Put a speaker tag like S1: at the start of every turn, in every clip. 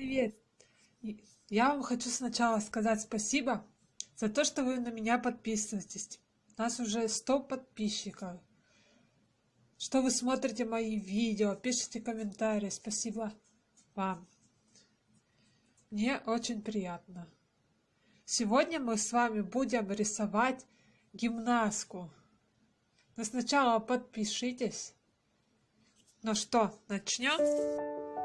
S1: Привет! Я вам хочу сначала сказать спасибо за то, что вы на меня подписываетесь. У нас уже 100 подписчиков. Что вы смотрите мои видео, пишите комментарии. Спасибо вам. Мне очень приятно. Сегодня мы с вами будем рисовать гимнастку. Но сначала подпишитесь. Ну что, начнем?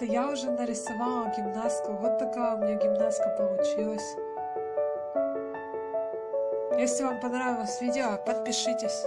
S1: Ребята, я уже нарисовала гимнастку. Вот такая у меня гимнастка получилась. Если вам понравилось видео, подпишитесь.